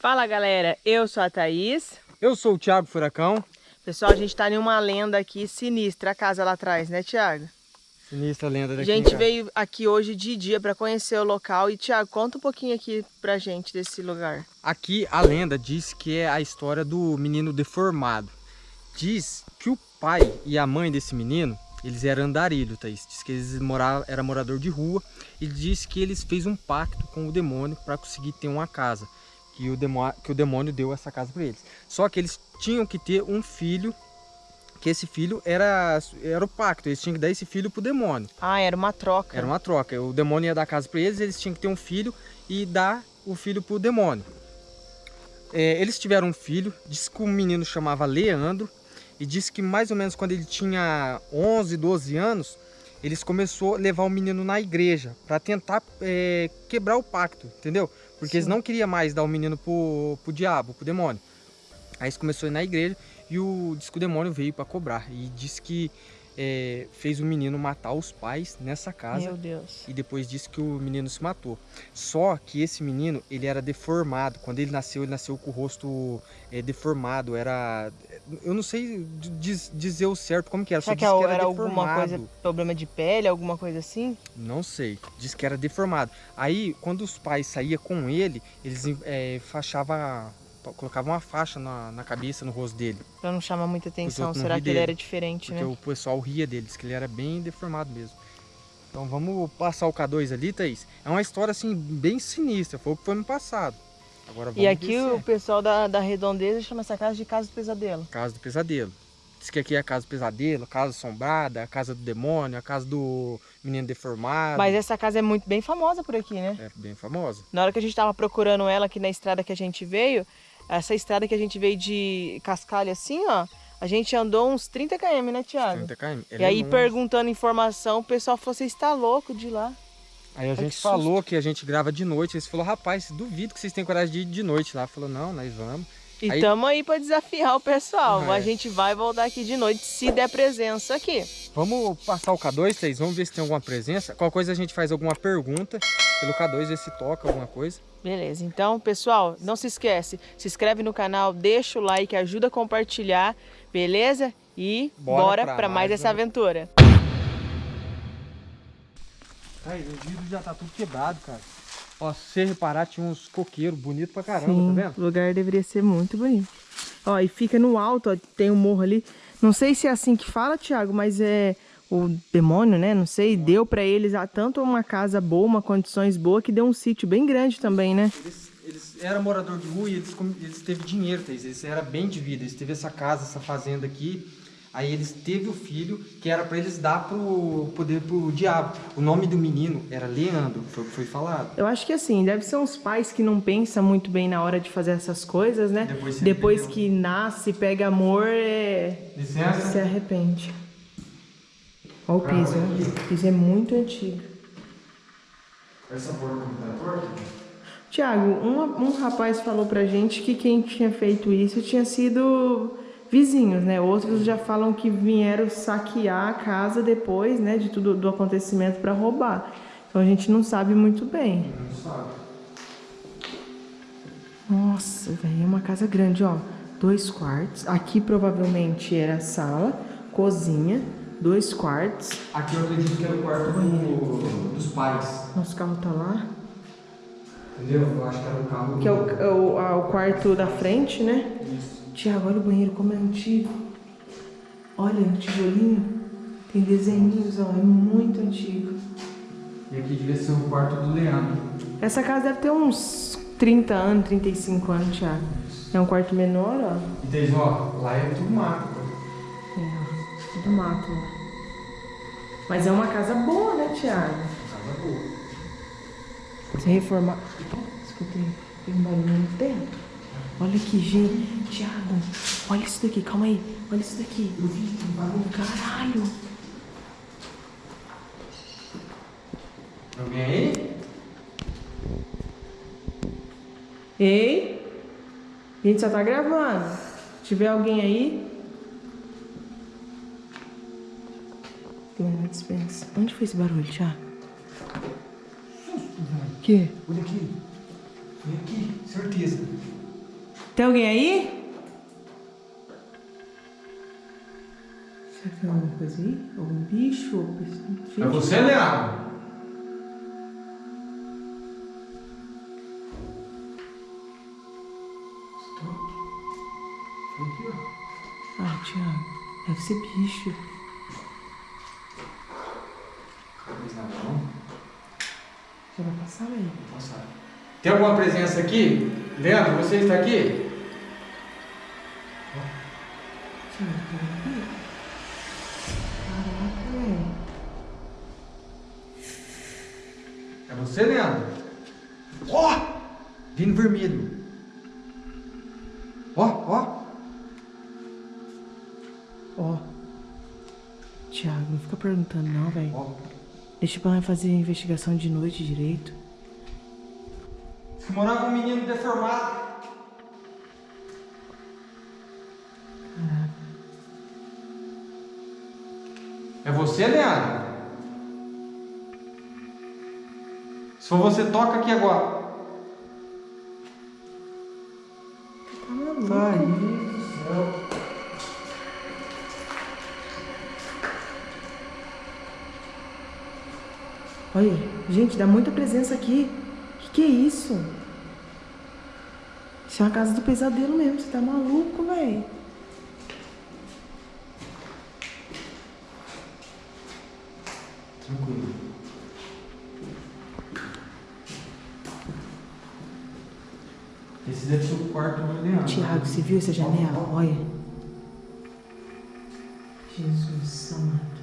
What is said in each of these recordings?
Fala galera, eu sou a Thaís. Eu sou o Thiago Furacão. Pessoal, a gente tá em uma lenda aqui sinistra, a casa lá atrás, né Thiago? Sinistra lenda daqui. A gente veio aqui hoje de dia para conhecer o local. E Thiago, conta um pouquinho aqui pra gente desse lugar. Aqui a lenda diz que é a história do menino deformado. Diz que o pai e a mãe desse menino eles eram andarilho, Thaís. Diz que eles moravam, era morador de rua. E diz que eles fez um pacto com o demônio para conseguir ter uma casa. Que o, demônio, que o demônio deu essa casa para eles. Só que eles tinham que ter um filho. Que esse filho era, era o pacto. Eles tinham que dar esse filho pro demônio. Ah, era uma troca. Era uma troca. O demônio ia dar a casa para eles. Eles tinham que ter um filho e dar o filho pro demônio. É, eles tiveram um filho. Diz que o menino chamava Leandro e disse que mais ou menos quando ele tinha 11, 12 anos, eles começou a levar o menino na igreja para tentar é, quebrar o pacto, entendeu? Porque Sim. eles não queriam mais dar o menino pro, pro diabo, pro demônio. Aí eles começou a ir na igreja e o, disse que o demônio veio para cobrar e disse que é, fez o menino matar os pais nessa casa. Meu Deus. E depois disse que o menino se matou. Só que esse menino, ele era deformado. Quando ele nasceu, ele nasceu com o rosto é, deformado. Era... Eu não sei diz, dizer o certo como que era. Será que, que, era, era alguma coisa, problema de pele, alguma coisa assim? Não sei. Diz que era deformado. Aí, quando os pais saíam com ele, eles é, fachavam colocava uma faixa na, na cabeça, no rosto dele. Pra não chamar muita atenção, será que dele, ele era diferente, porque né? Porque o pessoal ria dele, disse que ele era bem deformado mesmo. Então vamos passar o K2 ali, Thaís. É uma história assim, bem sinistra, foi o que foi no passado. Agora vamos E aqui o pessoal da, da redondeza chama essa casa de Casa do Pesadelo. Casa do Pesadelo. Diz que aqui é a casa do pesadelo, a casa assombrada, a casa do demônio, a casa do menino deformado. Mas essa casa é muito bem famosa por aqui, né? É bem famosa. Na hora que a gente tava procurando ela aqui na estrada que a gente veio, essa estrada que a gente veio de Cascalho assim, ó, a gente andou uns 30 km, né, Thiago? 30 km. e aí, é perguntando informação, o pessoal falou, você está louco de ir lá. Aí a gente que falou susto. que a gente grava de noite, eles falou, rapaz, duvido que vocês tenham coragem de ir de noite lá. Falou, não, nós vamos. E aí... tamo aí para desafiar o pessoal. É. A gente vai voltar aqui de noite se der presença aqui. Vamos passar o K2, vocês vamos ver se tem alguma presença. Qualquer coisa a gente faz alguma pergunta pelo K2, ver se toca alguma coisa. Beleza, então pessoal, não se esquece, se inscreve no canal, deixa o like, ajuda a compartilhar, beleza? E bora, bora para mais, mais essa aventura. Aí, o vidro já tá tudo quebrado, cara. Ó, se você reparar, tinha uns coqueiros bonitos pra caramba, Sim, tá vendo? o lugar deveria ser muito bonito. Ó, e fica no alto, ó, tem um morro ali. Não sei se é assim que fala, Thiago, mas é o demônio, né? Não sei, deu para eles tanto uma casa boa, uma condições boas, que deu um sítio bem grande também, né? Eles, eles eram morador de rua e eles, eles teve dinheiro, eles eram bem de vida, eles teve essa casa, essa fazenda aqui. Aí eles teve o filho que era para eles dar pro poder pro diabo. O nome do menino era Leandro, foi o que foi falado. Eu acho que assim, deve ser uns pais que não pensam muito bem na hora de fazer essas coisas, né? Depois, Depois que nasce, pega amor, é... Licença. se arrepende. Olha o piso? O piso é muito antigo. Essa porta tá torta? Tiago, um, um rapaz falou pra gente que quem tinha feito isso tinha sido vizinhos, né? Outros já falam que vieram saquear a casa depois, né, de tudo do acontecimento para roubar. Então a gente não sabe muito bem. Não sabe. Nossa, velho, é uma casa grande, ó. Dois quartos. Aqui provavelmente era sala, cozinha, dois quartos. Aqui eu acredito que era o quarto do, dos pais. Nosso carro tá lá. Entendeu? Eu acho que era o carro Que é o, é o, a, o quarto da frente, né? Isso. Tiago, olha o banheiro como é antigo. Olha, o tijolinho. Tem desenhinhos, ó. É muito antigo. E aqui devia ser o quarto do Leandro. Essa casa deve ter uns 30 anos, 35 anos, Tiago. É um quarto menor, ó. E tem, ó, lá é tudo mato do mato. Mas é uma casa boa, né, Thiago? Casa boa. Se reformar... Escutei, tem um barulho no teto. Olha que gente. Thiago, olha isso daqui, calma aí. Olha isso daqui. Eu vi, tem barulho. Caralho. Alguém aí? Ei? A gente só tá gravando. Se tiver alguém aí, Dispensa. Onde foi esse barulho, Thiago? Susto, velho. Que? Olha aqui. Olha aqui, certeza. Tem alguém aí? Será que tem alguma coisa aí? Algum bicho? É você, Leandro? Aqui, ó. Ah, Thiago, deve ser bicho. Já vai passar, velho? Passar. Tem alguma presença aqui? Leandro, você está aqui? Tá aqui? Caraca, velho. É você, Leandro? Ó! Oh! Vindo vermelho. Ó, ó. Ó. Thiago, não fica perguntando não, velho. Deixa pra fazer a investigação de noite direito. Morava um menino deformado. Caraca. É você, Leandro? Se for você, toca aqui agora. Tá maluco. Ai, Olha, gente, dá muita presença aqui. Que que é isso? Isso é uma casa do pesadelo mesmo. Você tá maluco, velho? Tranquilo. Esse deve ser o quarto do Leandro. Tiago, você viu essa janela? Olha. Jesus santo.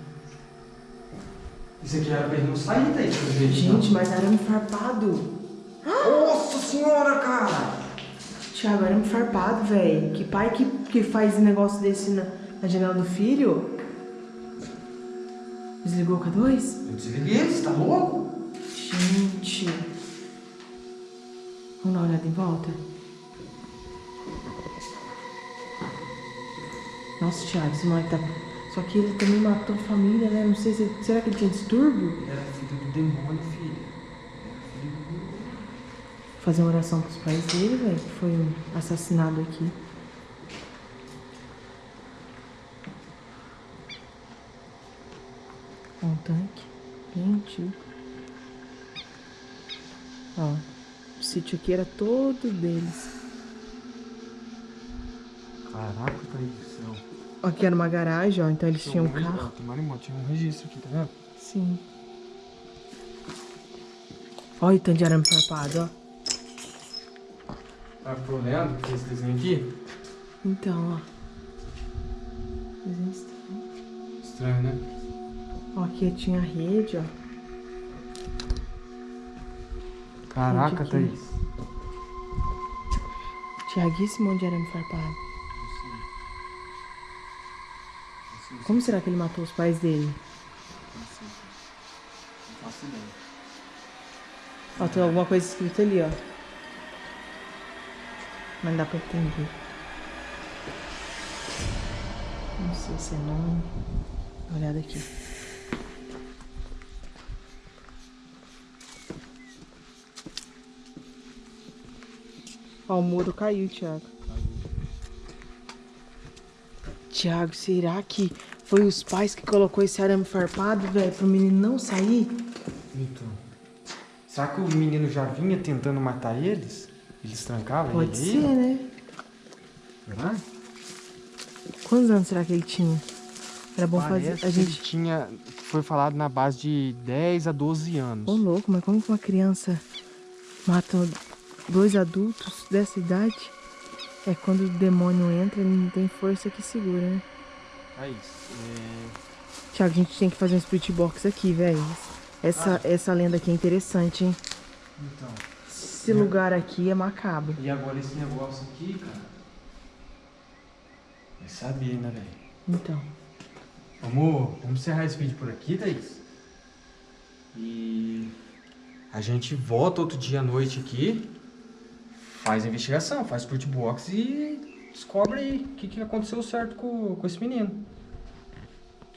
Isso aqui era pra ele não sair daí, pelo jeito. Gente, mas arame farpado. Nossa senhora, cara! Tiago, arame farpado, velho. Que pai que, que faz negócio desse na, na janela do filho? Desligou o K2? Eu desliguei, você tá louco? Gente. Vamos dar uma olhada em volta? Nossa, Thiago, esse moleque tá... Só que ele também matou a família, né? Não sei se... Será que ele tinha distúrbio? Ele era filho do demônio, filho. Era filho do... Fazer uma oração pros pais dele, velho, que foi um assassinado aqui. Um tanque bem antigo. Ó, o sítio aqui era todo deles. Caraca, tá aí do céu. Aqui era uma garagem, ó, então eles tinham um carro. Tem marimbondo, tinha um registro aqui, tá vendo? Sim. Olha o tanto de arame farpado, ó. Tá pro Leandro, que esse desenho aqui? Então, ó. Desenho estranho. Estranho, né? Ó, aqui tinha rede, ó. Caraca, Thaís. E esse monte de arame farpado? Como será que ele matou os pais dele? Não faço ideia. Ó, tem alguma coisa escrita ali, ó. Mas não dá pra entender. Não sei se é nome. Dá olhada aqui. Ó, o muro caiu, Thiago. Thiago, será que foi os pais que colocou esse arame farpado, velho, pro menino não sair? Então. Será que o menino já vinha tentando matar eles? Eles trancavam Pode ele ser, aí? né? Será? Quantos anos será que ele tinha? Era bom Parece fazer. A gente. tinha. Foi falado na base de 10 a 12 anos. Ô, louco, mas como que uma criança mata dois adultos dessa idade? É quando o demônio entra, ele não tem força que segura, né? É isso. É... Tiago, a gente tem que fazer um split box aqui, velho. Essa, essa lenda aqui é interessante, hein? Então. Esse lugar aqui é macabro. E agora esse negócio aqui, cara. Vai saber, né, velho? Então. Vamos, vamos encerrar esse vídeo por aqui, Thaís. E a gente volta outro dia à noite aqui, faz a investigação, faz split box e descobre aí o que, que aconteceu certo com, com esse menino.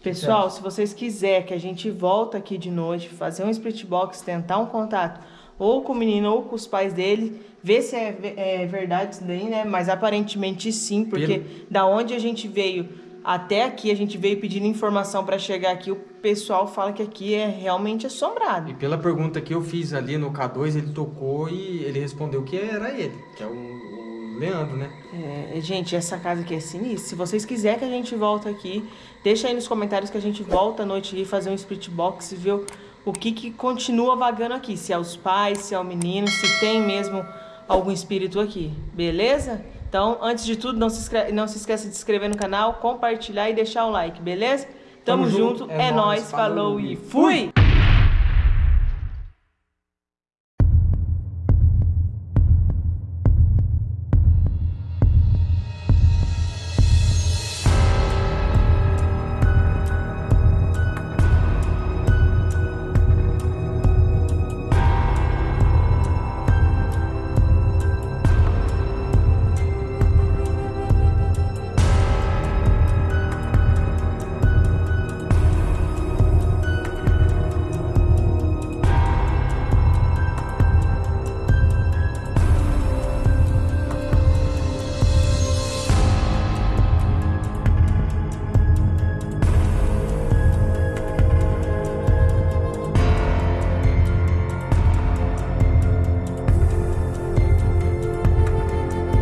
Pessoal, se vocês quiserem que a gente volta aqui de noite, fazer um split box, tentar um contato, ou com o menino ou com os pais dele, ver se é, é verdade isso daí, né? Mas aparentemente sim, porque Pelo... da onde a gente veio até aqui, a gente veio pedindo informação para chegar aqui, o pessoal fala que aqui é realmente assombrado. E pela pergunta que eu fiz ali no K2, ele tocou e ele respondeu que era ele, que é o, o Leandro, né? É, gente, essa casa aqui é sinistra. Se vocês quiserem que a gente volta aqui, deixa aí nos comentários que a gente volta à noite aqui fazer um split box e ver o que, que continua vagando aqui. Se é os pais, se é o menino, se tem mesmo algum espírito aqui. Beleza? Então, antes de tudo, não se, inscreve, não se esqueça de se inscrever no canal, compartilhar e deixar o like, beleza? Tamo, Tamo junto, junto, é, é nóis, falou e fui!